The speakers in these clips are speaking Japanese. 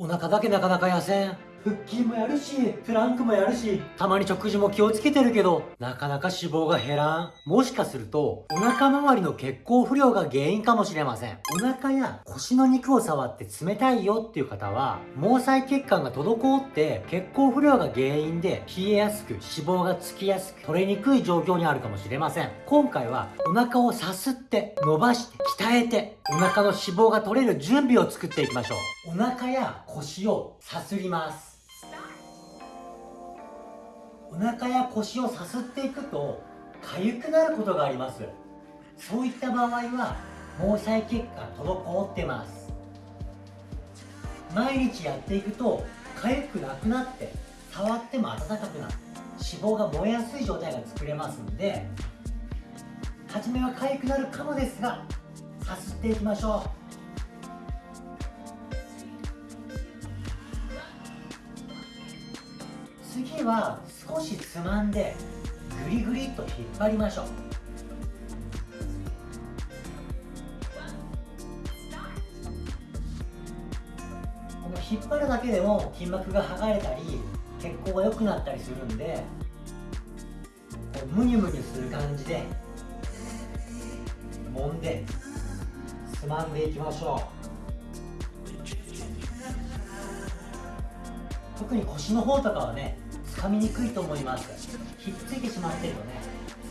お腹だけなかなか痩せん腹筋もやるし、プランクもやるし、たまに食事も気をつけてるけど、なかなか脂肪が減らん。もしかすると、お腹周りの血行不良が原因かもしれません。お腹や腰の肉を触って冷たいよっていう方は、毛細血管が滞って血行不良が原因で冷えやすく脂肪がつきやすく取れにくい状況にあるかもしれません。今回はお腹をさすって伸ばして鍛えてお腹の脂肪が取れる準備を作っていきましょう。お腹や腰をさすります。お腹や腰をさすっていくと痒くなることがあります。そういった場合は毛細血管滞ってます。毎日やっていくと痒くなくなって触っても温かくなって脂肪が燃えやすい状態が作れますので初めは痒くなるかもですがさすっていきましょう。次は少しつまんでグリグリと引っ張りましょう。この引っ張るだけでも筋膜が剥がれたり血行が良くなったりするんでこうムニュムニュする感じで揉んでつまんでいきましょう。特に腰の方とかはね掴みにくいと思います。ひっついてしまってるとね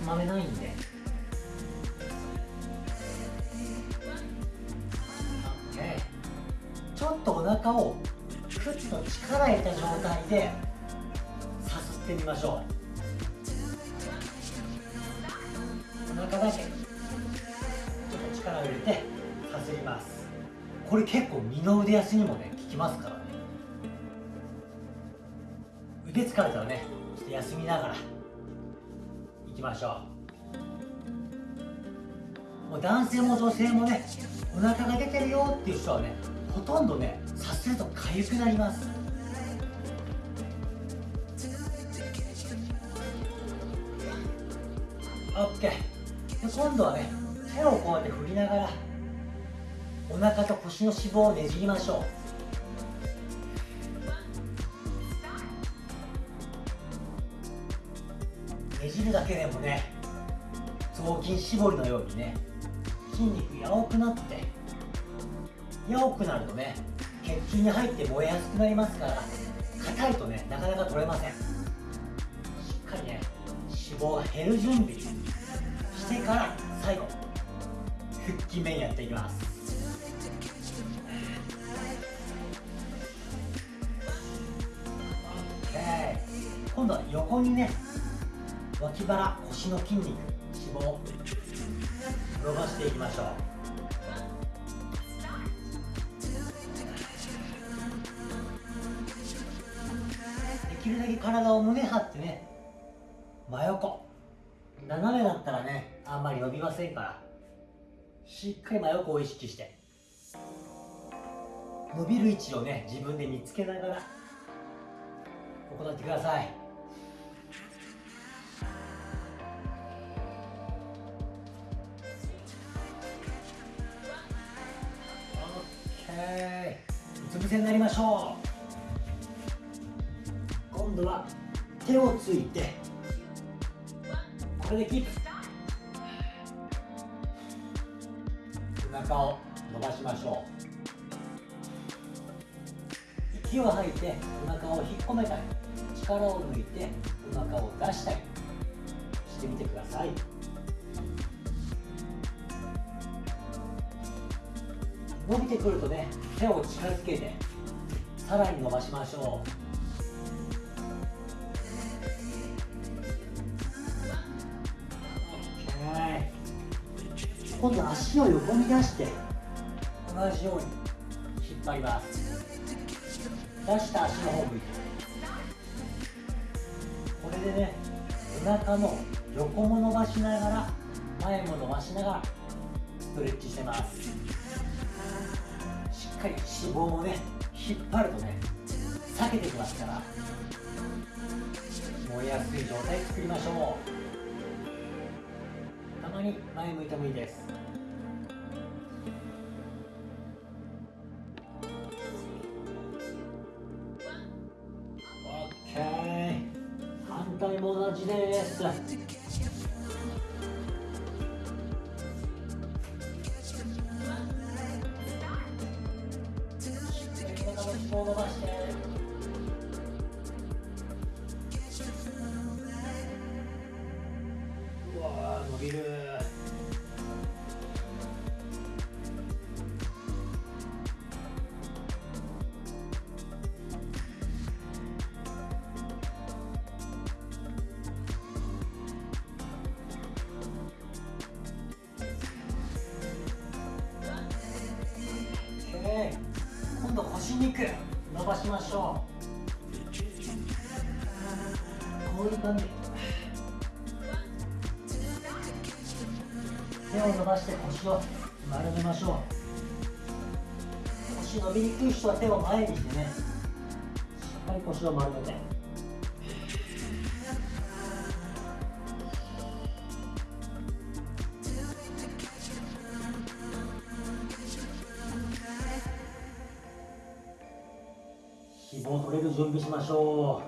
つまめないんで。ちょっとお腹をクッと力入れた状態でさすってみましょう。お腹だけちょっと力を入れてさすります。これ結構二の腕休にもね効きますから。疲れたらねちょっと休みながらいきましょう。もう男性も女性もねお腹が出てるよっていう人はねほとんどねさすると痒くなります。OK で今度はね手をこうやって振りながらお腹と腰の脂肪をねじりましょう。ねじるだけでもね雑巾絞りのようにね筋肉やおくなってやおくなるとね血筋に入って燃えやすくなりますから硬いとねなかなか取れません。しっかりね脂肪が減る準備してから最後腹筋面やっていきます。OK 今度は横にね脇腹腰の筋肉脂肪伸ばしていきましょう。できるだけ体を胸張ってね真横。斜めだったらねあんまり伸びませんから。しっかり真横を意識して。伸びる位置をね自分で見つけながら行ってください。うつ伏せになりましょう。今度は手をついてこれでキープ。お腹を伸ばしましょう。息を吐いてお腹を引っ込めたり力を抜いてお腹を出したりしてみてください。伸びてくるとね手を近づけてさらに伸ばしましょう。今度足を横に出して同じように引っ張ります。出した足の方向いてこれでねお腹の横も伸ばしながら前も伸ばしながらストレッチしてます。しっかり脂肪をね引っ張るとね避けてきますから。燃えやすい状態作りましょう。たまに前向いてもいいです。反対も同じです。度腰肉伸ばしましょう。こういう感じ。手を伸ばして腰を丸めましょう。腰伸びにくい人は手を前にしてね。しっかり腰を丸めて。脂肪取れる準備しましょう。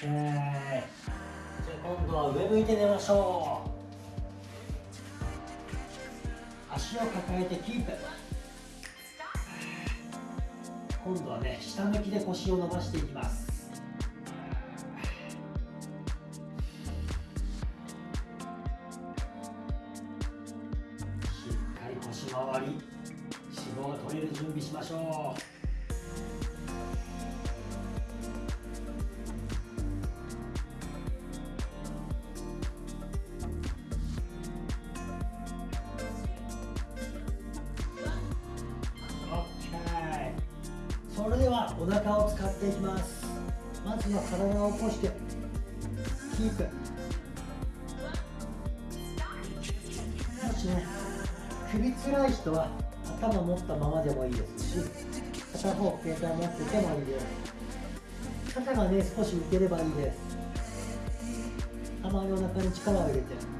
じゃあ今度は上向いて寝ましょう。足を抱えてキープ。今度はね下向きで腰を伸ばしていきます。準備しましょうそれではお腹を使っていきますまずは体を起こしてキープもしね首つらい人は頭持ったままでもいいですし片方携帯持っててもいいです。肩がね少し浮ければいいです。たまにお腹に力を入れて。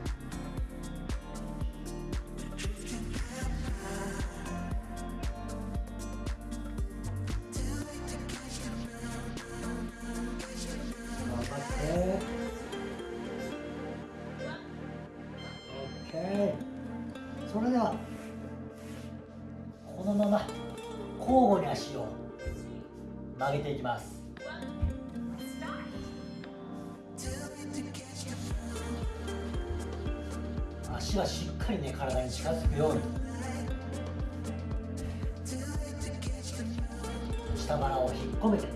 げていきます。足はしっかりね体に近づくように。下腹を引っ込めて。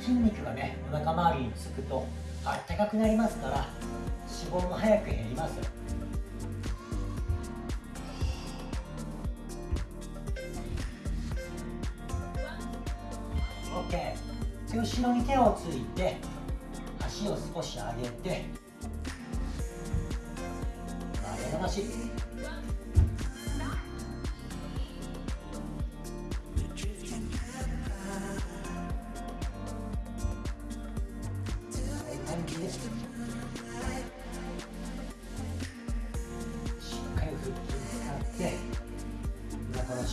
筋肉がねお腹周りにつくとあったかくなりますから脂肪も早く減ります。後ろに手をついて足を少し上げて曲げ伸ばし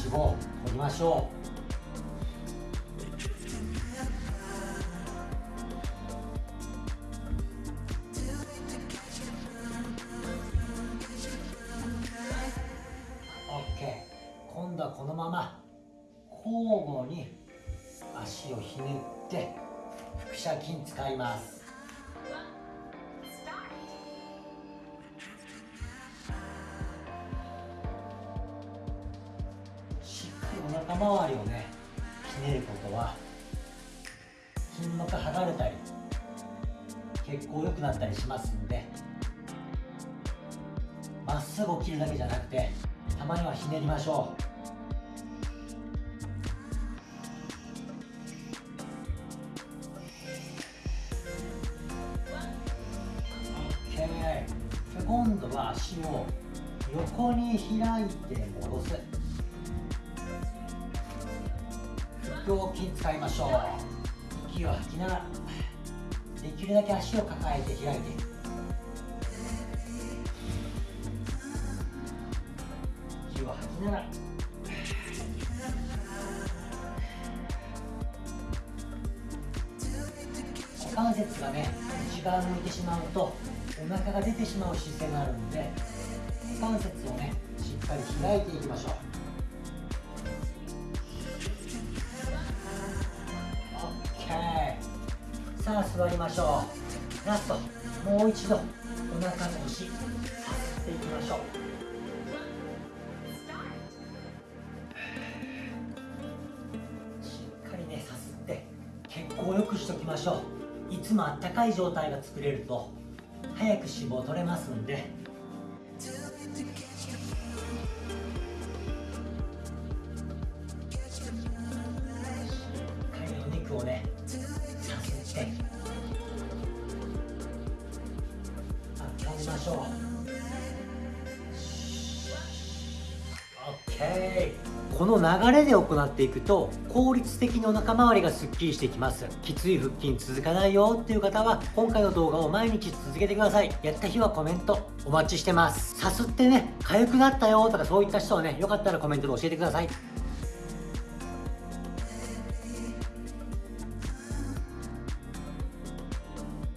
脂肪を取りましょう。まま交互に足をひねって腹斜筋使います。肩周りをねひねることは筋膜剥がれたり血行良くなったりしますんでまっすぐ起きるだけじゃなくてたまにはひねりましょう。は足を横に開いて戻す。腹横筋使いましょう。息を吐きながらできるだけ足を抱えて開いて。息を吐きながら。股関節がね内側向いてしまうとお腹が出てしまう姿勢があるので股関節をねしっかり開いていきましょう。さあ座りましょう。ラスト。もう一度。お腹の腰さすっていきましょう。しっかりねさすって血行を良くしときましょう。いつもあったかい状態が作れると。早く脂肪取れますんで。しっかりお肉をねさすって温めましょう。OK この流れで行っていくと効率的にお腹周りがすっきりしてきます。きつい腹筋続かないよっていう方は今回の動画を毎日続けてください。やった日はコメントお待ちしてます。さすってね痒くなったよとかそういった人はねよかったらコメントで教えてください。